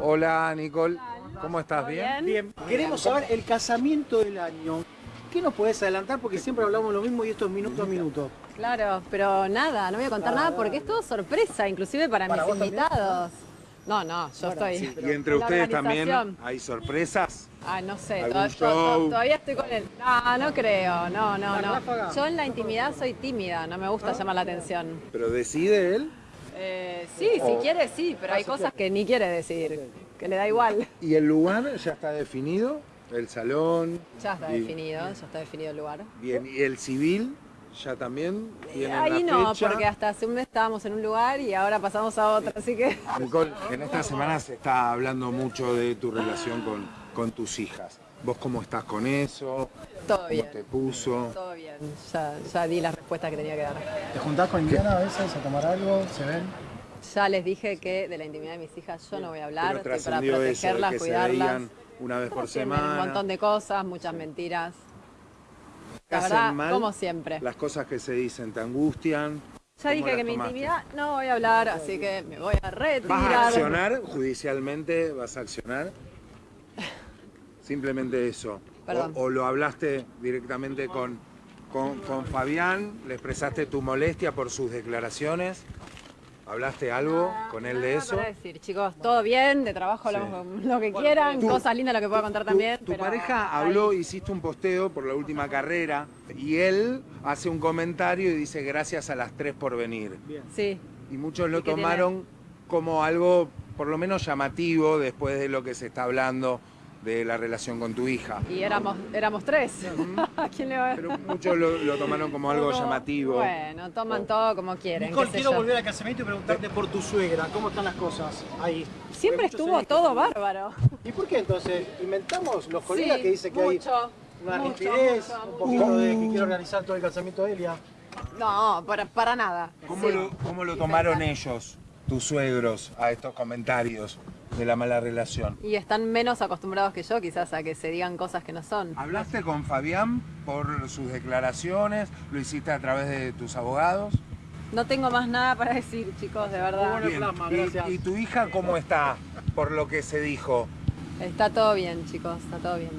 Hola Nicole, ¿cómo estás? ¿Todo ¿Bien? bien? Queremos saber el casamiento del año. ¿Qué nos podés adelantar? Porque siempre hablamos lo mismo y esto es minuto a minuto. Claro, pero nada, no voy a contar nada porque es todo sorpresa, inclusive para, ¿Para mis también? invitados. No, no, yo estoy. ¿Y entre ustedes también hay sorpresas? Ah, no sé, todavía estoy con él. No, no creo, no, no, no. Yo en la intimidad soy tímida, no me gusta llamar la atención. ¿Pero decide él? Eh, sí, si quiere, sí, pero hay cosas que ni quiere decir, que le da igual. ¿Y el lugar ya está definido? ¿El salón? Ya está Y- definido, ya está definido el lugar. Bien, ¿y el civil ya también Ahí la no, fecha? porque hasta hace un mes estábamos en un lugar y ahora pasamos a otro, así que... Nicole, en esta semana se está hablando mucho de tu relación con, con tus hijas. ¿Vos cómo estás con eso? Todo ¿Cómo bien. te puso? Todo bien, ya, ya di las respuestas que tenía que dar. ¿Te juntás con Indiana a veces a tomar algo? ¿Se ven? Ya les dije que de la intimidad de mis hijas yo no voy a hablar, estoy para eso, protegerlas, que se cuidarlas. una vez por Trascienden Un semana. montón de cosas, muchas mentiras. La ¿Hacen verdad, mal? como siempre. Las cosas que se dicen te angustian. Ya ¿Cómo dije que mi intimidad no voy a hablar, así que me voy a ¿Vas a retirar. accionar judicialmente? ¿Vas a accionar? Simplemente eso. O, o lo hablaste directamente con, con, con Fabián, le expresaste tu molestia por sus declaraciones. ¿Hablaste algo con él de Nada eso? para decir, chicos, todo bien, de trabajo hablamos lo que quieran, tú- cosas lindas lo que pueda contar Tu- también. Tu, pero pareja ahí. habló, hiciste un posteo por la última carrera y él hace un comentario y dice gracias a las tres por venir. Sí, Y muchos lo ¿Y qué tiene? tomaron como algo por lo menos llamativo después de lo que se está hablando de la relación con tu hija. y éramos, éramos tres. ¿A quién le va a Pero muchos lo, lo tomaron como algo Como- llamativo. Bueno, toman todo como quieren. Nicole, quiero yo. volver al casamiento y preguntarte por tu suegra. ¿Cómo están las cosas ahí? Siempre estuvo todo bárbaro. ¿Y por qué entonces? ¿Inventamos los colegas Sí, que dicen que hay mucho, una mucho, rigidez, mucho, un poquito de que quiero organizar todo el casamiento de Elia? No, para, para nada. ¿Cómo, Sí. lo, cómo lo tomaron ellos, tus suegros, a estos comentarios de la mala relación? Y están menos acostumbrados que yo quizás a que se digan cosas que no son. ¿Hablaste con Fabián por sus declaraciones? ¿Lo hiciste a través de tus abogados? No tengo más nada para decir, chicos, de verdad. Bueno. plasma, ¿Y- gracias. ¿Y tu hija cómo está por lo que se dijo? Está todo bien, chicos, está todo bien.